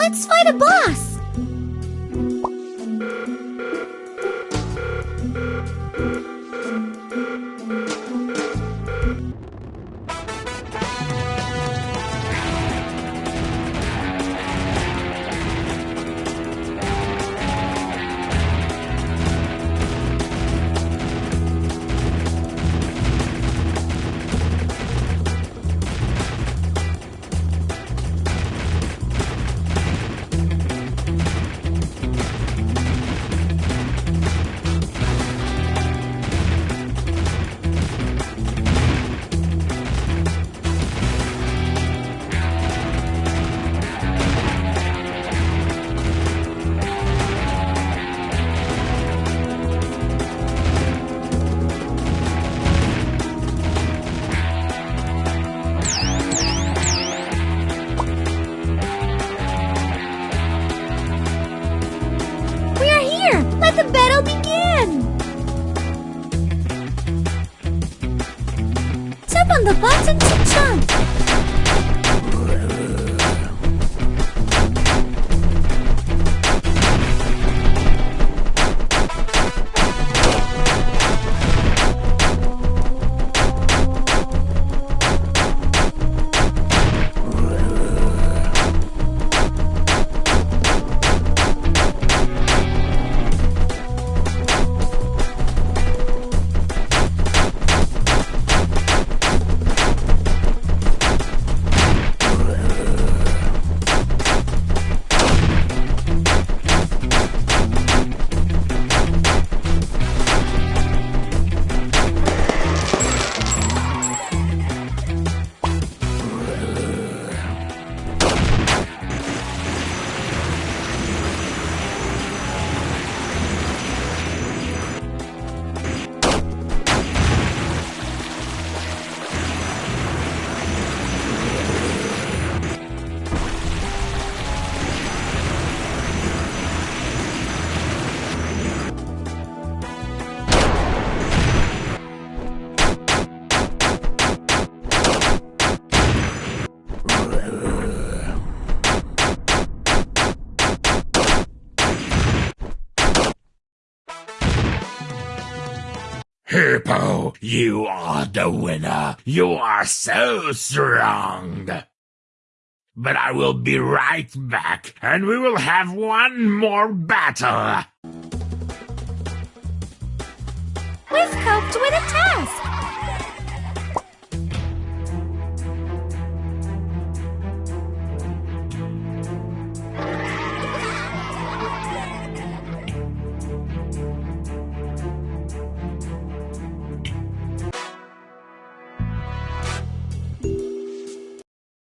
Let's fight a boss! Let the battle begin! Tap on the button to jump! Hippo, you are the winner. You are so strong. But I will be right back, and we will have one more battle. We've coped with a task!